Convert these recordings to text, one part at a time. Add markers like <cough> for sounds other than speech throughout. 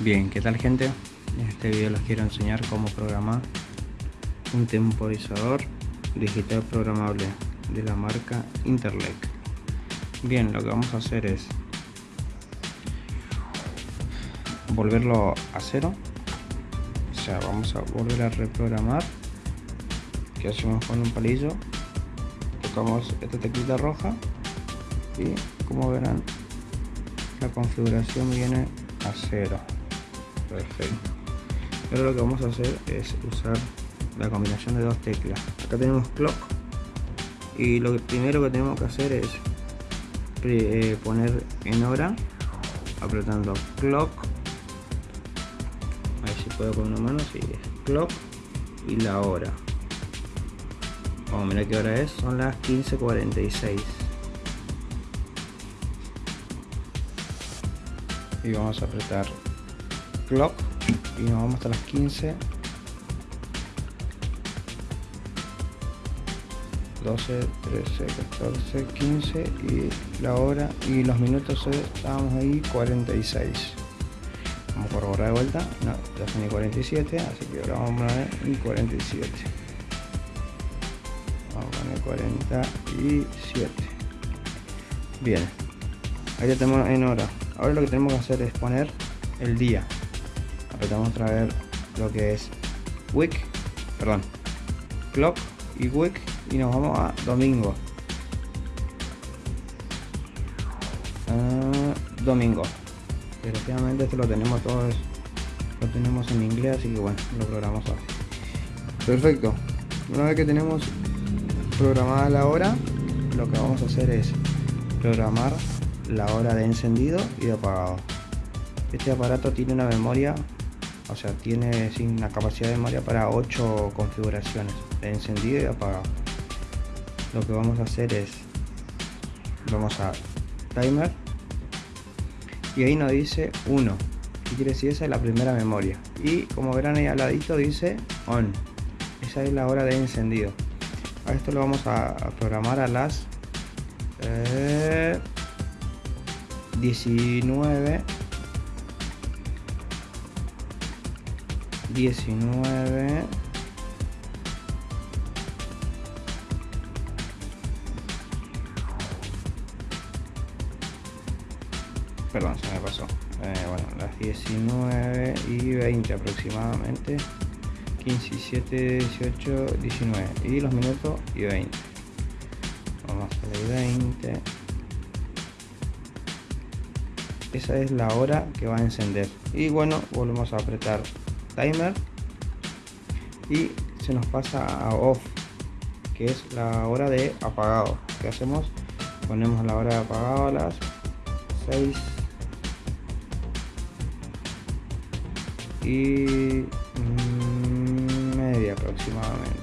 Bien, ¿qué tal gente? En este video les quiero enseñar cómo programar un temporizador digital programable de la marca Interlec. Bien, lo que vamos a hacer es volverlo a cero. O sea, vamos a volver a reprogramar. Que hacemos con un palillo. Tocamos esta teclita roja y como verán la configuración viene a cero perfecto. Ahora lo que vamos a hacer es usar la combinación de dos teclas. Acá tenemos clock y lo primero que tenemos que hacer es eh, poner en hora apretando clock. A ver si puedo con una mano si es clock y la hora. Vamos a mirar qué hora es. Son las 15.46 y vamos a apretar clock y nos vamos hasta las 15 12 13 14 15 y la hora y los minutos estábamos ahí 46 vamos a corroborar de vuelta no, ya son y 47 así que ahora vamos a poner y 47 vamos a poner 47 bien ahí ya tenemos en hora. Ahora lo que tenemos que hacer es poner el día apretamos otra vez lo que es week perdón clock y week y nos vamos a domingo. Uh, domingo. Desgraciadamente esto lo tenemos todos lo tenemos en inglés así que bueno lo programamos así. Perfecto. Una vez que tenemos programada la hora lo que vamos a hacer es programar la hora de encendido y de apagado. Este aparato tiene una memoria o sea tiene una capacidad de memoria para 8 configuraciones encendido y apagado lo que vamos a hacer es vamos a timer y ahí nos dice 1 que quiere decir esa es la primera memoria. Y como verán ahí al ladito dice on. Esa es la hora de encendido. A esto lo vamos a, programar a las 19 eh, 19 perdón se me pasó. Eh, bueno las 19 y 20 aproximadamente. 15 17 18 19 y los minutos y 20 vamos a hacer 20 esa es la hora que va a encender. Y bueno volvemos a apretar timer y se nos pasa a off que es la hora de apagado. Que hacemos ponemos la hora de apagado a las 6 y media aproximadamente.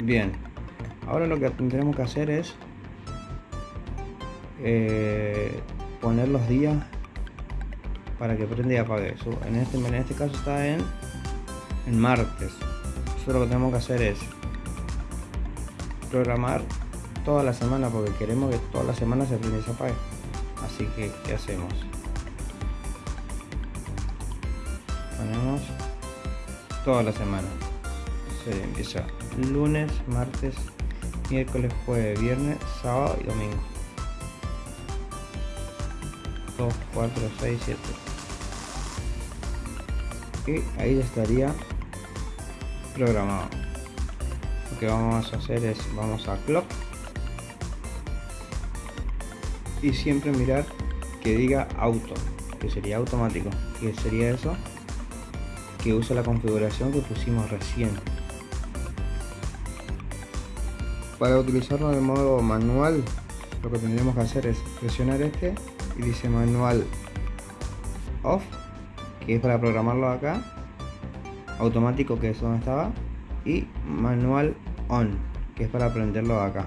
Bien ahora lo que tendremos que hacer es eh, poner los días para que prenda y apague. Eso en este en este caso está en en martes. Eso lo que tenemos que hacer es programar toda la semana porque queremos que toda la semana se prenda y apague. Así que ¿qué hacemos? ponemos toda la semana. Se empieza lunes, martes, miércoles, jueves, viernes, sábado y domingo 4, 6, 7 y ahí estaría programado. Lo que vamos a hacer es vamos a clock. Y siempre mirar que diga auto que sería automático. Que sería eso que use la configuración que pusimos recién. Para utilizarlo de modo manual lo que tendremos que hacer es presionar este y dice manual off que es para programarlo acá automático que es donde estaba y manual on que es para prenderlo acá.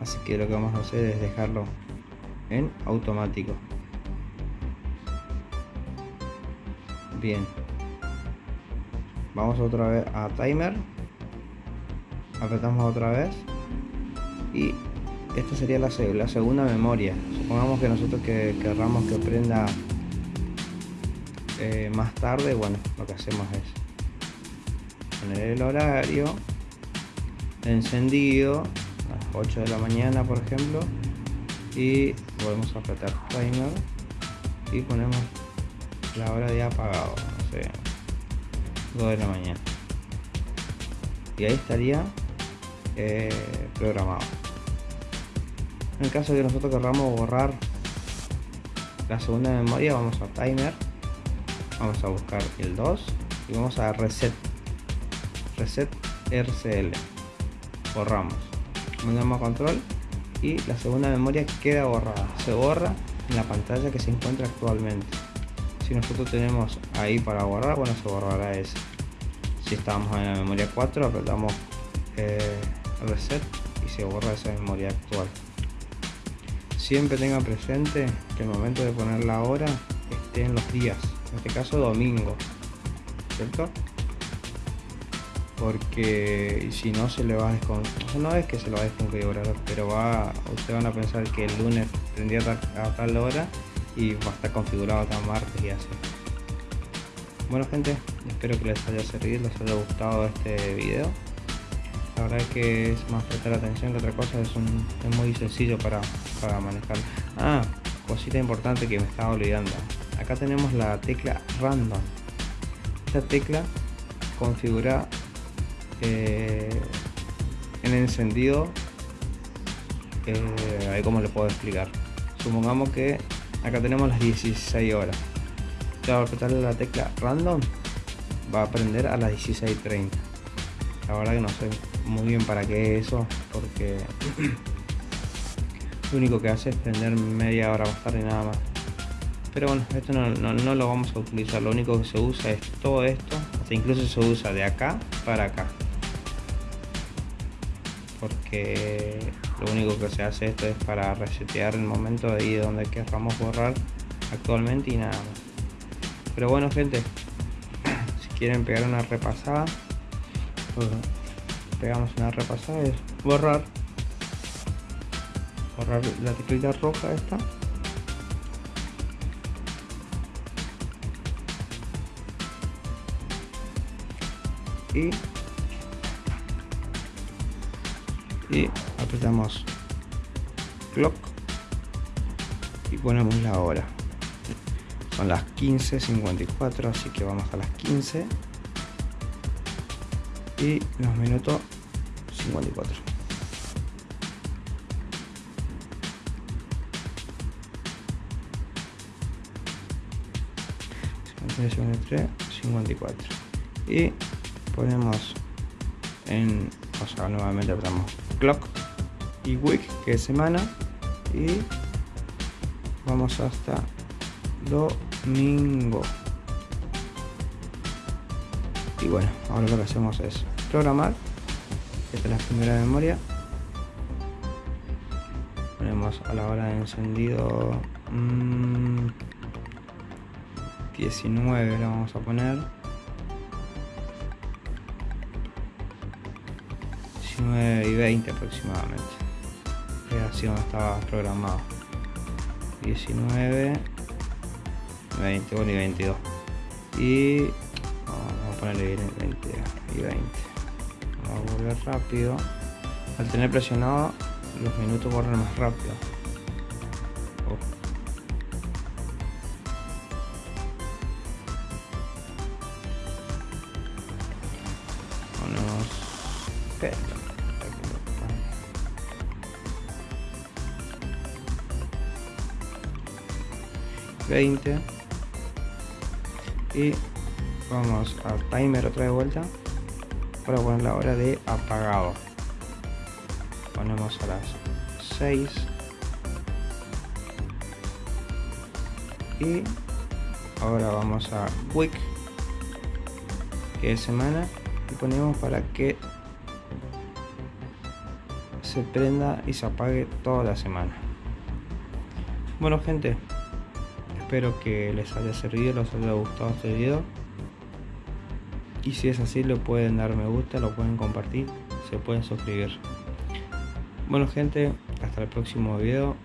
Así que lo que vamos a hacer es dejarlo en automático. Bien. Vamos otra vez a timer. Apretamos otra vez. Y esta sería la, segunda memoria. Supongamos que nosotros que querramos que prenda eh, más tarde bueno lo que hacemos es poner el horario encendido a las 8 de la mañana por ejemplo y volvemos a apretar timer y ponemos la hora de apagado no sé 2 de la mañana. Y ahí estaría eh, programado en caso de que nosotros queramos borrar la segunda memoria vamos a timer vamos a buscar el 2 y vamos a reset reset RCL borramos. Mandamos a control y la segunda memoria queda borrada. Se borra en la pantalla que se encuentra actualmente. Si nosotros tenemos ahí para borrar bueno se borrará ese. Si estamos en la memoria 4 apretamos eh, reset y se borra esa memoria actual siempre tenga presente que el momento de poner la hora esté en los días en este caso domingo cierto porque si no se le va a desconfigurar no es que se lo va a desconfigurar pero va ustedes van a pensar que el lunes tendría a tal hora y va a estar configurado hasta martes y así. Bueno gente espero que les haya servido les haya gustado este video la verdad es que es más prestar atención que otra cosa es, un, es muy sencillo para, para manejar. Ah cosita importante que me estaba olvidando. Acá tenemos la tecla random. Esta tecla configura eh, en encendido eh, ahí como le puedo explicar. Supongamos que acá tenemos las 16 horas. Ya al apretarle la tecla random va a prender a las 16.30 la verdad que no sé muy bien para qué es eso porque <clears throat> lo único que hace es prender media hora más tarde nada más. Pero bueno esto no, no, lo vamos a utilizar. Lo único que se usa es todo esto hasta incluso se usa de acá para acá. Porque lo único que se hace esto es para resetear el momento de ahí donde queramos borrar actualmente y nada más. Pero bueno gente <clears throat> si quieren pegar una repasada pegamos una repasada es borrar. Borrar la teclita roja esta. Y y apretamos clock y ponemos la hora. Son las 15.54 así que vamos a las 15 y los minutos 54 53, 54 y ponemos en o sea nuevamente apretamos clock y week que es semana y vamos hasta domingo. Y bueno ahora lo que hacemos es programar. Esta es la primera memoria. Ponemos a la hora de encendido 19 mm, lo vamos a poner. 19 y 20 aproximadamente. Así donde estaba programado. 19 20 y 22 y vamos a ponerle 20 y 20 vamos a volver rápido. Al tener presionado los minutos corren más rápido. 20 y vamos a timer otra vez vuelta para poner la hora de apagado. Ponemos a las 6 y ahora vamos a week que es semana y ponemos para que se prenda y se apague toda la semana. Bueno gente espero que les haya servido, les haya gustado este video. Y si es así, lo pueden dar me gusta, lo pueden compartir, se pueden suscribir. Bueno gente, hasta el próximo video.